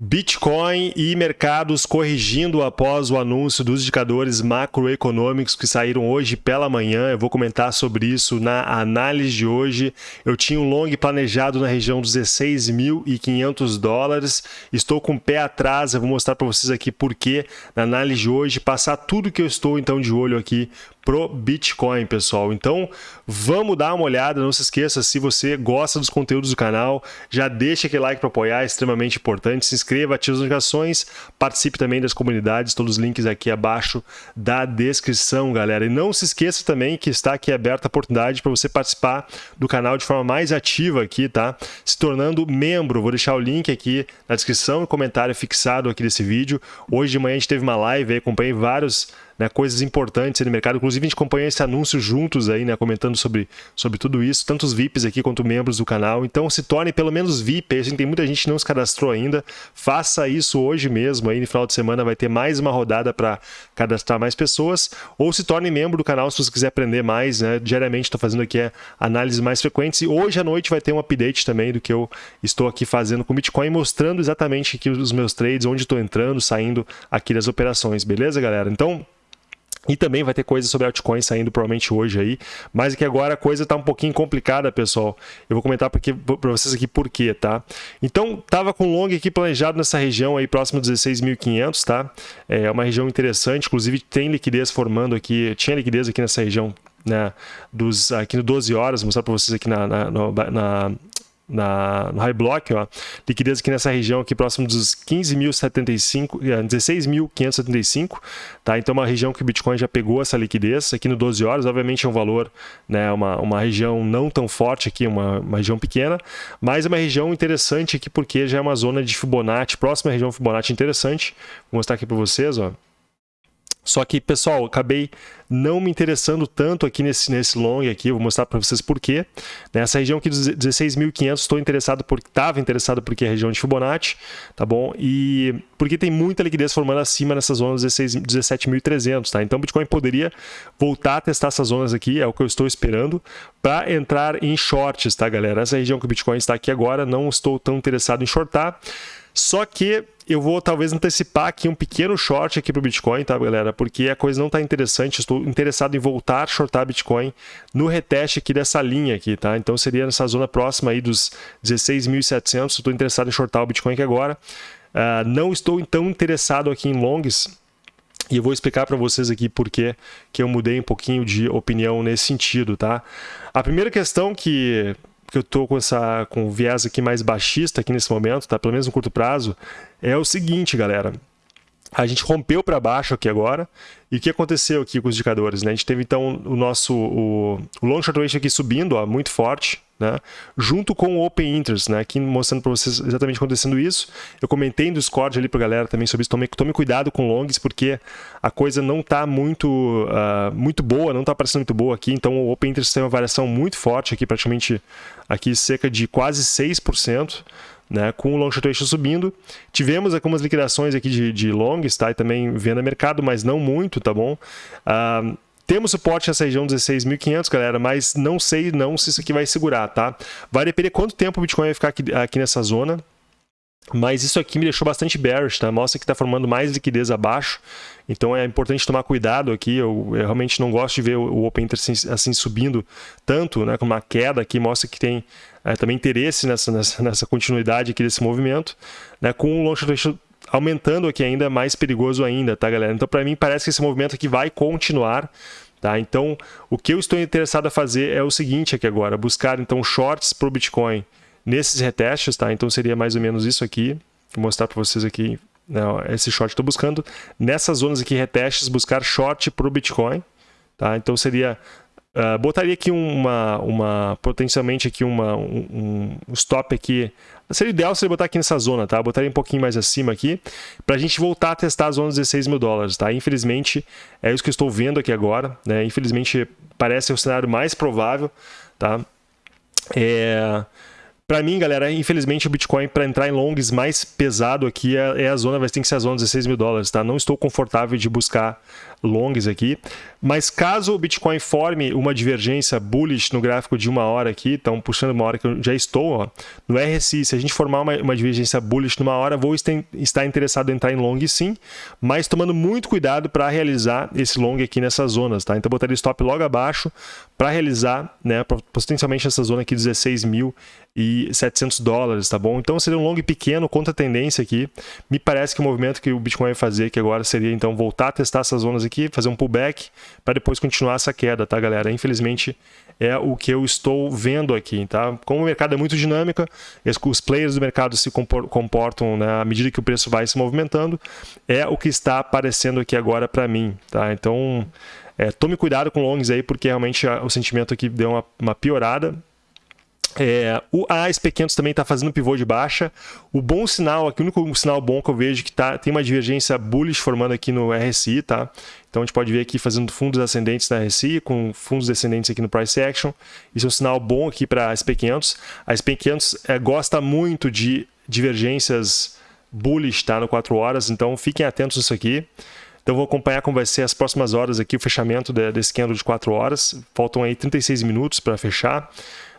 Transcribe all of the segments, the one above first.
Bitcoin e mercados corrigindo após o anúncio dos indicadores macroeconômicos que saíram hoje pela manhã. Eu vou comentar sobre isso na análise de hoje. Eu tinha um long planejado na região dos 16.500 dólares. Estou com o pé atrás. Eu vou mostrar para vocês aqui por quê na análise de hoje, passar tudo que eu estou então de olho aqui pro Bitcoin, pessoal. Então, vamos dar uma olhada. Não se esqueça, se você gosta dos conteúdos do canal, já deixa aquele like para apoiar, é extremamente importante. Se inscreva, ative as notificações, participe também das comunidades, todos os links aqui abaixo da descrição, galera. E não se esqueça também que está aqui aberta a oportunidade para você participar do canal de forma mais ativa aqui, tá? Se tornando membro. Vou deixar o link aqui na descrição e comentário fixado aqui desse vídeo. Hoje de manhã a gente teve uma live acompanhei vários né, coisas importantes no mercado. Inclusive, a gente acompanha esse anúncio juntos aí, né, comentando sobre, sobre tudo isso, tanto os VIPs aqui quanto membros do canal. Então, se torne pelo menos VIP. Assim, tem muita gente que não se cadastrou ainda. Faça isso hoje mesmo. Aí, no final de semana, vai ter mais uma rodada para cadastrar mais pessoas. Ou se torne membro do canal se você quiser aprender mais. Né? Diariamente, estou fazendo aqui é, análises mais frequentes. E hoje à noite vai ter um update também do que eu estou aqui fazendo com o Bitcoin, mostrando exatamente aqui os meus trades, onde estou entrando, saindo aqui das operações. Beleza, galera? Então, e também vai ter coisa sobre altcoins saindo provavelmente hoje aí. Mas aqui agora a coisa está um pouquinho complicada, pessoal. Eu vou comentar para vocês aqui por quê, tá? Então, tava com long aqui planejado nessa região aí, próximo de 16.500, tá? É uma região interessante, inclusive tem liquidez formando aqui, tinha liquidez aqui nessa região né, dos, aqui no 12 horas, vou mostrar para vocês aqui na, na, na, na, no high block, ó, liquidez aqui nessa região aqui próximo dos 15.075, 16.575, é, tá? Então uma região que o Bitcoin já pegou essa liquidez aqui no 12 horas, obviamente é um valor, né, uma, uma região não tão forte aqui, uma, uma região pequena, mas é uma região interessante aqui porque já é uma zona de Fibonacci, próxima região Fibonacci interessante. Vou mostrar aqui para vocês, ó. Só que, pessoal, acabei não me interessando tanto aqui nesse, nesse long aqui, vou mostrar para vocês por quê. Nessa região aqui dos 16.500, estou interessado porque estava interessado porque é a região de Fibonacci, tá bom? E porque tem muita liquidez formando acima nessas zonas 17.300, tá? Então o Bitcoin poderia voltar a testar essas zonas aqui, é o que eu estou esperando, para entrar em shorts, tá, galera? Essa região que o Bitcoin está aqui agora, não estou tão interessado em shortar. Só que eu vou talvez antecipar aqui um pequeno short aqui para o Bitcoin, tá, galera? Porque a coisa não está interessante. Estou interessado em voltar a shortar Bitcoin no reteste aqui dessa linha aqui, tá? Então seria nessa zona próxima aí dos 16.700. Estou interessado em shortar o Bitcoin aqui agora. Uh, não estou tão interessado aqui em longs. E eu vou explicar para vocês aqui por que eu mudei um pouquinho de opinião nesse sentido, tá? A primeira questão que que eu estou com essa com viés aqui mais baixista aqui nesse momento, tá? Pelo menos no curto prazo, é o seguinte, galera. A gente rompeu para baixo aqui agora. E o que aconteceu aqui com os indicadores? Né? A gente teve então o nosso o, o long short ratio aqui subindo, ó, muito forte, né? junto com o Open Interest, né? aqui mostrando para vocês exatamente acontecendo isso. Eu comentei no Discord ali para a galera também sobre isso. Tome, tome cuidado com longs, porque a coisa não está muito, uh, muito boa, não está parecendo muito boa aqui. Então o Open Interest tem uma variação muito forte aqui, praticamente aqui cerca de quase 6% né, com o long short ratio subindo. Tivemos algumas liquidações aqui de, de longs, tá? E também venda mercado, mas não muito, tá bom? Uh, temos suporte nessa região 16.500, galera, mas não sei não se isso aqui vai segurar, tá? Vai depender quanto tempo o Bitcoin vai ficar aqui, aqui nessa zona. Mas isso aqui me deixou bastante bearish, tá? Mostra que está formando mais liquidez abaixo. Então é importante tomar cuidado aqui. Eu, eu realmente não gosto de ver o Open Interest assim, assim, subindo tanto, né? Com uma queda aqui, mostra que tem é, também interesse nessa, nessa, nessa, continuidade aqui desse movimento. Né? Com o long aumentando aqui ainda mais perigoso ainda, tá, galera? Então para mim parece que esse movimento aqui vai continuar. Tá? Então, o que eu estou interessado a fazer é o seguinte aqui agora, buscar então shorts para o Bitcoin nesses retestes, tá? Então seria mais ou menos isso aqui. Vou mostrar para vocês aqui né, esse short estou buscando. Nessas zonas aqui, retestes, buscar short para o Bitcoin. Tá? Então seria... Uh, botaria aqui uma, uma potencialmente aqui uma, um, um stop aqui. Seria ideal se botar aqui nessa zona, tá? Botaria um pouquinho mais acima aqui, para a gente voltar a testar a zona dos 16 mil dólares, tá? Infelizmente, é isso que eu estou vendo aqui agora, né? Infelizmente, parece o cenário mais provável, tá? É... Para mim, galera, infelizmente o Bitcoin para entrar em longs mais pesado aqui é, é, a zona, vai ter que ser a zona de 16 mil dólares, tá? Não estou confortável de buscar longs aqui. Mas caso o Bitcoin forme uma divergência bullish no gráfico de uma hora aqui, então puxando uma hora que eu já estou, ó, no RSI, se a gente formar uma, uma divergência bullish numa hora, vou estar interessado em entrar em long sim, mas tomando muito cuidado para realizar esse long aqui nessas zonas, tá? Então botaria stop logo abaixo para realizar, né, potencialmente essa zona aqui 16.700 dólares, tá bom? Então seria um long pequeno contra a tendência aqui. Me parece que o movimento que o Bitcoin vai fazer que agora seria então voltar a testar essas zonas aqui, fazer um pullback para depois continuar essa queda, tá, galera? Infelizmente é o que eu estou vendo aqui, tá? Como o mercado é muito dinâmico, os players do mercado se comportam né, à medida que o preço vai se movimentando, é o que está aparecendo aqui agora para mim, tá? Então, é, tome cuidado com longs aí, porque realmente o sentimento aqui deu uma, uma piorada. É, o ASP500 também está fazendo pivô de baixa. O bom sinal, aqui, o único sinal bom que eu vejo que tá, tem uma divergência bullish formando aqui no RSI, tá? Então a gente pode ver aqui fazendo fundos ascendentes na RSI, com fundos descendentes aqui no Price Action. Isso é um sinal bom aqui para a SP500. A SP500 é, gosta muito de divergências bullish tá? no 4 horas, então fiquem atentos nisso aqui. Então vou acompanhar como vai ser as próximas horas aqui, o fechamento desse candle de 4 horas. Faltam aí 36 minutos para fechar.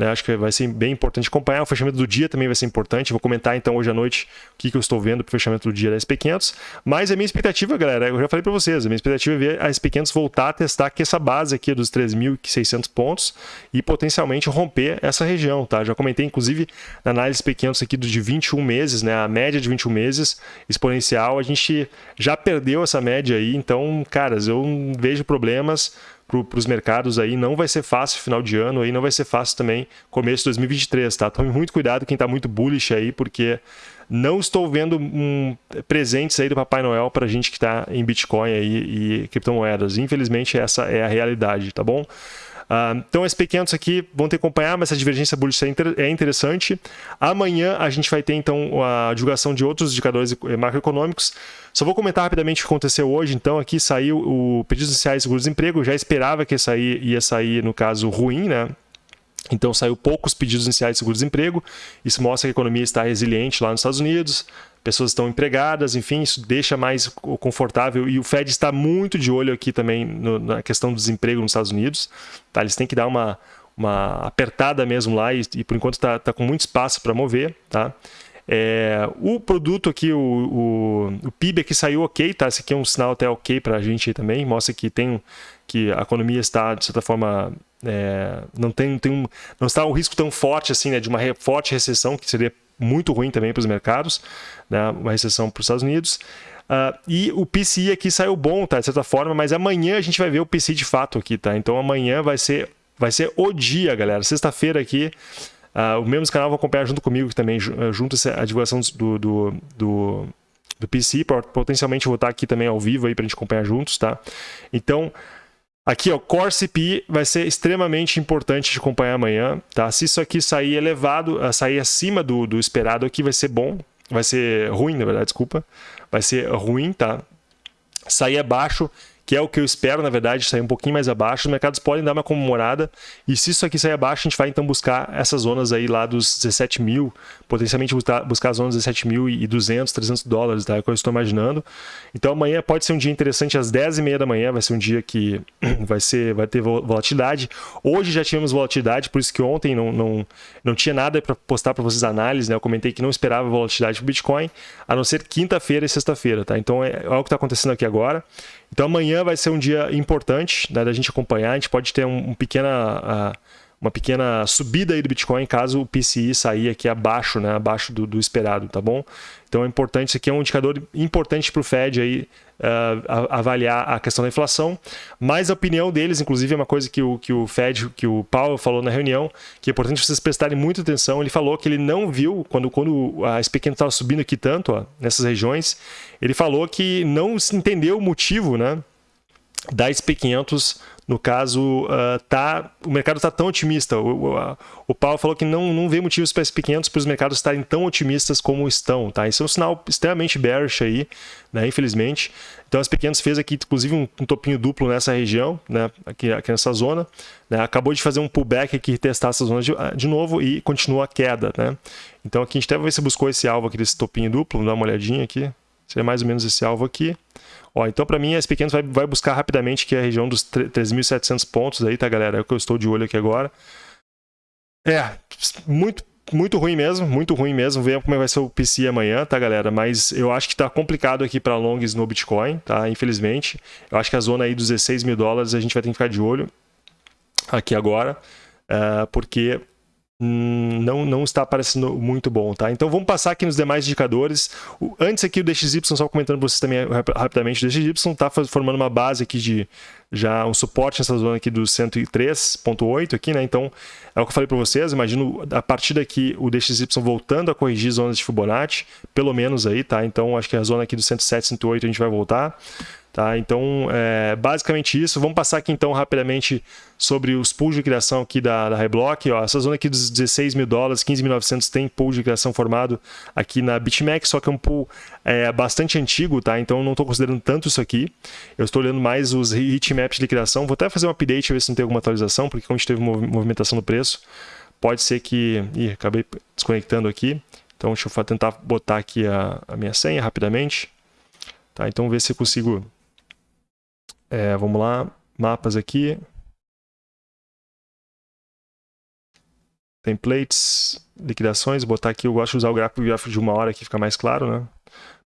Né? Acho que vai ser bem importante acompanhar. O fechamento do dia também vai ser importante. Vou comentar então hoje à noite o que, que eu estou vendo para o fechamento do dia da SP500. Mas a minha expectativa, galera, eu já falei para vocês, a minha expectativa é ver a SP500 voltar a testar aqui essa base aqui dos 3.600 pontos e potencialmente romper essa região, tá? Já comentei inclusive na análise SP500 aqui de 21 meses, né? A média de 21 meses exponencial, a gente já perdeu essa média aí, então, caras, eu vejo problemas para os mercados aí. Não vai ser fácil final de ano, aí não vai ser fácil também começo de 2023, tá? Tome muito cuidado quem está muito bullish aí, porque não estou vendo um, presentes aí do Papai Noel para gente que está em Bitcoin aí e criptomoedas. Infelizmente, essa é a realidade, tá bom? Uh, então, esses pequenos aqui vão ter que acompanhar, mas essa divergência bullish é, é interessante. Amanhã a gente vai ter, então, a divulgação de outros indicadores macroeconômicos. Só vou comentar rapidamente o que aconteceu hoje. Então, aqui saiu o pedido iniciais de seguro-desemprego. Já esperava que ia sair, ia sair, no caso, ruim, né? Então saiu poucos pedidos iniciais de seguro-desemprego. Isso mostra que a economia está resiliente lá nos Estados Unidos pessoas estão empregadas, enfim, isso deixa mais confortável. E o Fed está muito de olho aqui também no, na questão do desemprego nos Estados Unidos. Tá? Eles têm que dar uma, uma apertada mesmo lá e, e por enquanto está tá com muito espaço para mover. Tá? É, o produto aqui, o, o, o, PIB aqui saiu ok, tá? Esse aqui é um sinal até ok para a gente também, mostra que tem que a economia está, de certa forma, é, não tem, tem um, não está um risco tão forte assim, né, de uma re, forte recessão, que seria muito ruim também para os mercados, né? uma recessão para os Estados Unidos. Uh, e o PCI aqui saiu bom, tá? De certa forma, mas amanhã a gente vai ver o PCI de fato aqui, tá? Então amanhã vai ser, vai ser o dia, galera. Sexta-feira aqui, uh, o mesmo canal vai acompanhar junto comigo também, eh, junto a divulgação do, do, do, do PCI, potencialmente vou estar aqui também ao vivo aí para a gente acompanhar juntos, tá? Então, Aqui, ó, Core CPI vai ser extremamente importante de acompanhar amanhã, tá? Se isso aqui sair elevado, ah, sair acima do, do esperado aqui, vai ser bom, vai ser ruim, na verdade, desculpa. Vai ser ruim, tá? Sair abaixo, que é o que eu espero, na verdade, sair um pouquinho mais abaixo. Os mercados podem dar uma comemorada, e se isso aqui sair abaixo, a gente vai então buscar essas zonas aí lá dos 17 mil, potencialmente buscar, as zonas 17 mil e 200, 300 dólares, tá? é o que eu estou imaginando. Então amanhã pode ser um dia interessante, às 10h30 da manhã, vai ser um dia que vai, ser, vai ter volatilidade. Hoje já tivemos volatilidade, por isso que ontem não, não, não tinha nada para postar para vocês análise, né? eu comentei que não esperava volatilidade para Bitcoin, a não ser quinta-feira e sexta-feira, tá? Então é, é o que está acontecendo aqui agora. Então amanhã vai ser um dia importante né, da gente acompanhar. A gente pode ter um, um pequena, uh, uma pequena subida aí do Bitcoin caso o PCI sair aqui abaixo, né, abaixo do, do esperado, tá bom? Então é importante, isso aqui é um indicador importante para o Fed aí, uh, avaliar a questão da inflação, mas a opinião deles, inclusive, é uma coisa que o, que o Fed, que o Powell falou na reunião, que é importante vocês prestarem muita atenção. Ele falou que ele não viu, quando, quando a SP500 estava subindo aqui tanto, ó, nessas regiões, ele falou que não se entendeu o motivo, né? Da SP500 no caso, uh, tá, o mercado está tão otimista. O, o, o, Paulo falou que não, não vê motivos para SP500 para os mercados estarem tão otimistas como estão. Tá? Isso é um sinal extremamente bearish aí, né, infelizmente. Então, a SP500 fez aqui, inclusive, um, um, topinho duplo nessa região, né, aqui, aqui nessa zona. Né, acabou de fazer um pullback aqui, testar essa zona de, de novo e continua a queda. Né? Então, aqui a gente até vai ver se buscou esse alvo aqui desse topinho duplo. Dar uma olhadinha aqui. Seria mais ou menos esse alvo aqui. Ó, então, para mim, esse pequeno vai, vai buscar rapidamente que é a região dos 3.700 pontos aí, tá, galera? É o que eu estou de olho aqui agora. É, muito muito ruim mesmo, muito ruim mesmo. Vejam como vai ser o PC amanhã, tá, galera? Mas eu acho que tá complicado aqui para longs no Bitcoin, tá? Infelizmente. Eu acho que a zona aí dos 16 mil dólares a gente vai ter que ficar de olho aqui agora, uh, porque Hum, não, não está parecendo muito bom, tá? Então vamos passar aqui nos demais indicadores. O, antes aqui o DXY, só comentando para vocês também rapidamente, o DXY está formando uma base aqui de já um suporte nessa zona aqui do 103.8 aqui, né? Então é o que eu falei para vocês, imagino a partir daqui o DXY voltando a corrigir zonas de Fibonacci, pelo menos aí, tá? Então acho que a zona aqui do 107, 108 a gente vai voltar. Tá? Então, é basicamente isso. Vamos passar aqui então rapidamente sobre os pools de criação aqui da, da Reblock. Ó, essa zona aqui dos 16 mil dólares, 15.900 tem pool de criação formado aqui na BitMEX, só que é um pool é, bastante antigo, tá? então não estou considerando tanto isso aqui. Eu estou olhando mais os heatmaps de criação. Vou até fazer um update, ver se não tem alguma atualização, porque como a gente teve movimentação no preço, pode ser que... Ih, acabei desconectando aqui. Então deixa eu tentar botar aqui a, a minha senha rapidamente. Tá, então ver se eu consigo é, vamos lá, mapas aqui. Templates, liquidações, botar aqui, eu gosto de usar o gráfico, de uma hora que fica mais claro, né?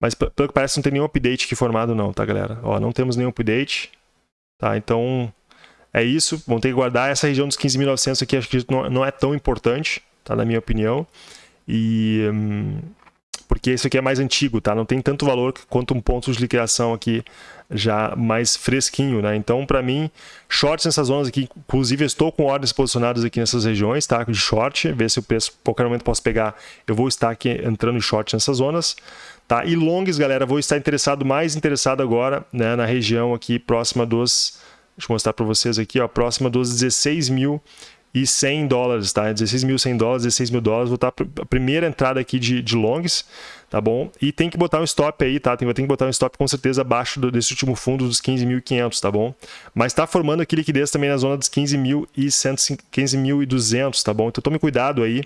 Mas pelo que parece não tem nenhum update aqui formado não, tá galera? Ó, não temos nenhum update, tá? Então é isso, vamos ter que guardar essa região dos 15.900 aqui, acho que não, não é tão importante, tá? Na minha opinião. E... Hum, porque isso aqui é mais antigo, tá? Não tem tanto valor quanto um ponto de liquidação aqui já mais fresquinho, né? Então, para mim, shorts nessas zonas aqui, inclusive estou com ordens posicionadas aqui nessas regiões, tá? De short, ver se o preço, qualquer momento posso pegar, eu vou estar aqui entrando em short nessas zonas, tá? E longs, galera, vou estar interessado, mais interessado agora, né, na região aqui próxima dos, deixa eu mostrar para vocês aqui, ó, próxima dos 16 mil e 100 dólares, tá? 16.100 dólares, 16 mil dólares, vou estar a primeira entrada aqui de, de longs, tá bom? E tem que botar um stop aí, tá? Tem, tem que botar um stop com certeza abaixo do, desse último fundo dos 15.500, tá bom? Mas está formando aqui liquidez também na zona dos 15.100, 15.200, tá bom? Então tome cuidado aí,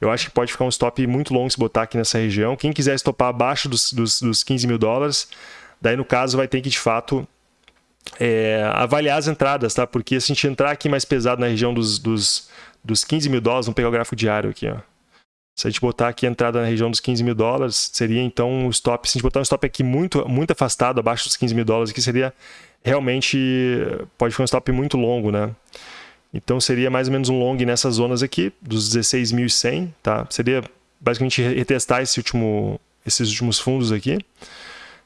eu acho que pode ficar um stop muito longo se botar aqui nessa região. Quem quiser estopar abaixo dos, dos, dos 15 mil dólares, daí no caso vai ter que de fato é, avaliar as entradas, tá? Porque se a gente entrar aqui mais pesado na região dos, dos, dos 15 mil dólares, vamos pegar o gráfico diário aqui, ó. Se a gente botar aqui a entrada na região dos 15 mil dólares, seria então um stop. Se a gente botar um stop aqui muito, muito afastado, abaixo dos 15 mil dólares, aqui seria realmente. Pode ser um stop muito longo, né? Então seria mais ou menos um long nessas zonas aqui, dos 16.100, tá? Seria basicamente retestar esse último, esses últimos fundos aqui.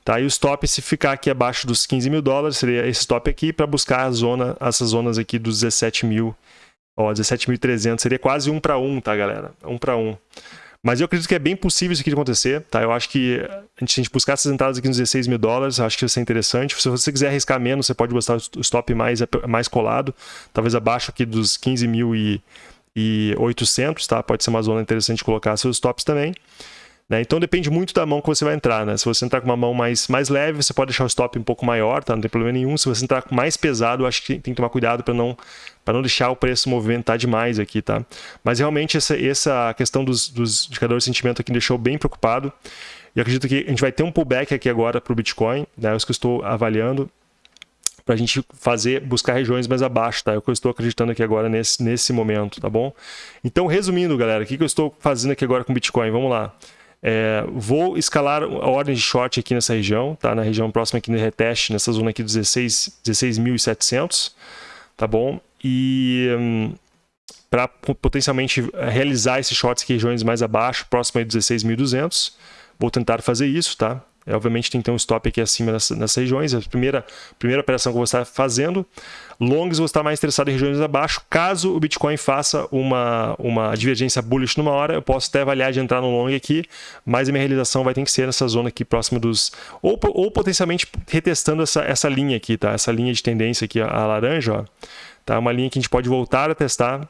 Tá? E o stop, se ficar aqui abaixo dos 15 mil dólares, seria esse stop aqui para buscar a zona, essas zonas aqui dos 17 mil, ó, 17.300, seria quase um para um, tá, galera? Um para um. Mas eu acredito que é bem possível isso aqui acontecer, tá? Eu acho que a gente, buscar essas entradas aqui nos 16 mil dólares, acho que vai ser interessante. Se você quiser arriscar menos, você pode buscar o stop mais, mais colado, talvez abaixo aqui dos 15 mil e, e 800, tá? Pode ser uma zona interessante de colocar seus stops também. Né? Então depende muito da mão que você vai entrar. Né? Se você entrar com uma mão mais, mais leve, você pode deixar o stop um pouco maior, tá? não tem problema nenhum. Se você entrar com mais pesado, acho que tem que tomar cuidado para não, não deixar o preço movimentar demais aqui. Tá? Mas realmente essa, essa questão dos, dos indicadores de sentimento aqui me deixou bem preocupado. E acredito que a gente vai ter um pullback aqui agora para o Bitcoin, né? é isso que eu estou avaliando para a gente fazer, buscar regiões mais abaixo, tá? É o que eu estou acreditando aqui agora nesse, nesse momento, tá bom? Então, resumindo, galera, o que, que eu estou fazendo aqui agora com Bitcoin? Vamos lá. É, vou escalar a ordem de short aqui nessa região, tá? Na região próxima aqui no reteste, nessa zona aqui dos 16.700, 16 tá bom? E hum, para potencialmente realizar esses shorts aqui em regiões mais abaixo, próximo aí dos 16.200, vou tentar fazer isso, tá? É, obviamente tem que ter um stop aqui acima nessas, regiões. A primeira, primeira operação que vou estar fazendo. Longs vou estar mais interessado em regiões abaixo. Caso o Bitcoin faça uma, uma divergência bullish numa hora, eu posso até avaliar de entrar no long aqui, mas a minha realização vai ter que ser nessa zona aqui próxima dos... Ou, ou potencialmente retestando essa, essa linha aqui, tá? Essa linha de tendência aqui, a laranja, ó. Tá? Uma linha que a gente pode voltar a testar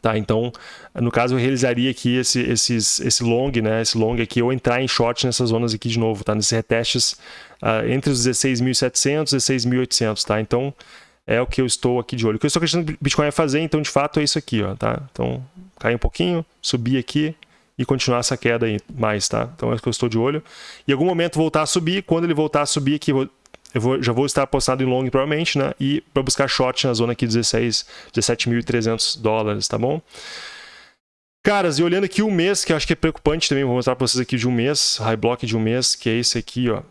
Tá, então, no caso, eu realizaria aqui esse, esses, esse long, né, esse long aqui, ou entrar em short nessas zonas aqui de novo, tá, nesses retestes uh, entre os 16.700 e 16.800, tá, então é o que eu estou aqui de olho. O que eu estou acreditando que o Bitcoin vai fazer, então, de fato, é isso aqui, ó, tá, então, cai um pouquinho, subir aqui e continuar essa queda aí mais, tá? Então é o que eu estou de olho. Em algum momento voltar a subir, quando ele voltar a subir aqui, eu vou, já vou estar apostado em long provavelmente, né? E para buscar short na zona aqui 16, 17.300 dólares, tá bom? Caras, e olhando aqui o mês, que eu acho que é preocupante também, vou mostrar para vocês aqui de um mês, high block de um mês, que é esse aqui, ó.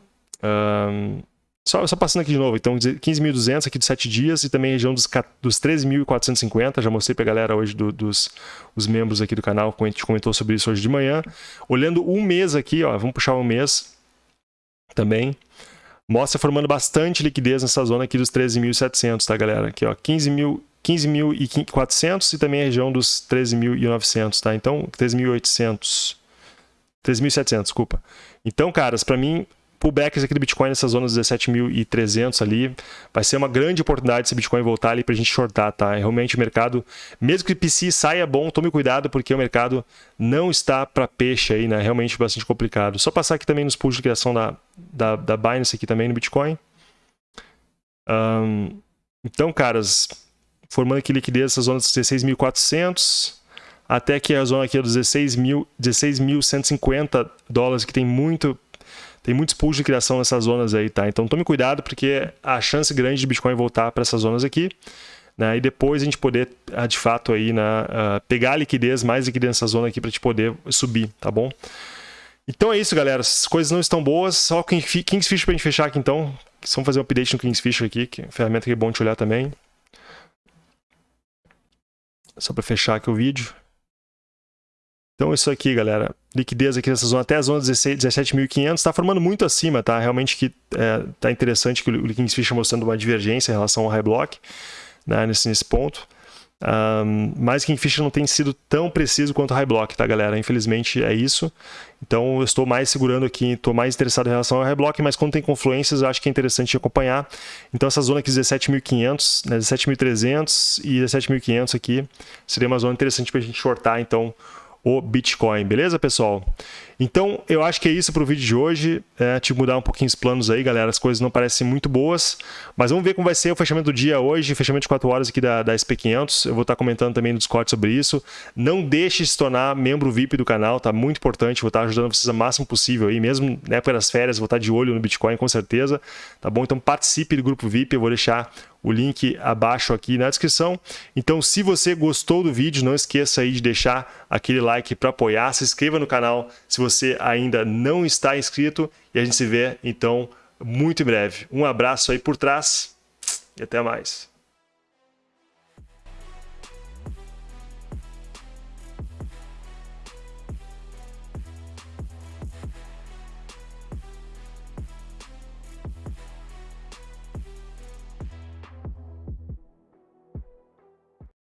Um, só, só, passando aqui de novo, então 15.200 aqui de 7 dias e também região dos, dos 13.450, já mostrei para a galera hoje do, dos os membros aqui do canal, a gente comentou sobre isso hoje de manhã. Olhando um mês aqui, ó, vamos puxar um mês também, mostra formando bastante liquidez nessa zona aqui dos 13.700, tá galera? Aqui ó, 15.000 15.400 e também a região dos 13.900, tá? Então, 13.800, 13.700, desculpa. Então, caras, para mim, pullbacks aqui do Bitcoin nessa zona dos 17.300 ali, vai ser uma grande oportunidade se o Bitcoin voltar ali para a gente shortar, tá? Realmente o mercado, mesmo que o PC saia bom, tome cuidado porque o mercado não está para peixe aí, né? Realmente bastante complicado. Só passar aqui também nos pools de criação da, da, da Binance aqui também no Bitcoin. Um, então, caras, formando aqui liquidez nessa zona dos 16.400 até que a zona aqui é dos 16.150 16 dólares, que tem muito tem muitos pools de criação nessas zonas aí, tá? Então tome cuidado porque a chance grande de Bitcoin voltar para essas zonas aqui, né? E depois a gente poder, ah, de fato, aí, né, uh, pegar liquidez, mais liquidez nessa zona aqui para te poder subir, tá bom? Então é isso, galera. As coisas não estão boas. Só o Kingsfish para a gente fechar aqui, então. Vamos fazer um update no Kingsfish aqui, que é ferramenta que é bom te olhar também. Só para fechar aqui o vídeo. Então isso aqui, galera, liquidez aqui nessa zona até a zona 17.500, está formando muito acima, tá? Realmente que é, tá interessante que o Kingfisher mostrando uma divergência em relação ao High Block, né, nesse, nesse ponto. Um, mas Kingfisher não tem sido tão preciso quanto o High Block, tá, galera? Infelizmente é isso. Então eu estou mais segurando aqui, estou mais interessado em relação ao High Block, mas quando tem confluências eu acho que é interessante acompanhar. Então essa zona aqui 17.500, né, 17.300 e 17.500 aqui seria uma zona interessante para a gente shortar, então o Bitcoin, beleza, pessoal? Então, eu acho que é isso para o vídeo de hoje. É, te mudar um pouquinho os planos aí, galera. As coisas não parecem muito boas, mas vamos ver como vai ser o fechamento do dia hoje, fechamento de 4 horas aqui da, da SP500. Eu vou estar comentando também no Discord sobre isso. Não deixe de se tornar membro VIP do canal, tá muito importante. Vou estar ajudando vocês o máximo possível aí, mesmo na época das férias, vou estar de olho no Bitcoin com certeza, tá bom? Então participe do grupo VIP, eu vou deixar o link abaixo aqui na descrição. Então, se você gostou do vídeo, não esqueça aí de deixar aquele like para apoiar, se inscreva no canal se você ainda não está inscrito e a gente se vê então muito em breve. Um abraço aí por trás e até mais.